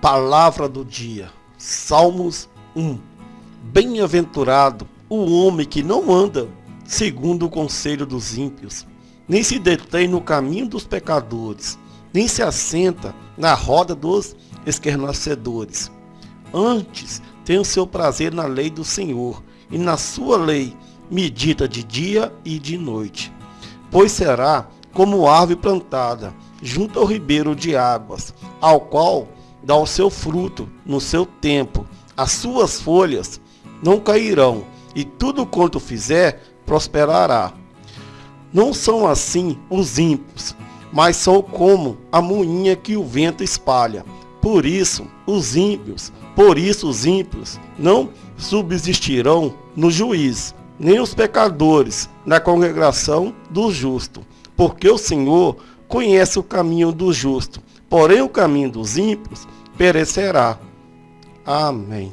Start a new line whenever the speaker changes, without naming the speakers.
Palavra do dia, Salmos 1. Bem-aventurado o homem que não anda segundo o conselho dos ímpios, nem se detém no caminho dos pecadores, nem se assenta na roda dos esquernecedores. Antes tem o seu prazer na lei do Senhor, e na sua lei medita de dia e de noite. Pois será como árvore plantada junto ao ribeiro de águas, ao qual dá o seu fruto no seu tempo, as suas folhas não cairão, e tudo quanto fizer prosperará. Não são assim os ímpios, mas são como a moinha que o vento espalha. Por isso, os ímpios, por isso os ímpios não subsistirão no juízo, nem os pecadores na congregação do justo, porque o Senhor conhece o caminho do justo, porém o caminho dos ímpios perecerá. Amém.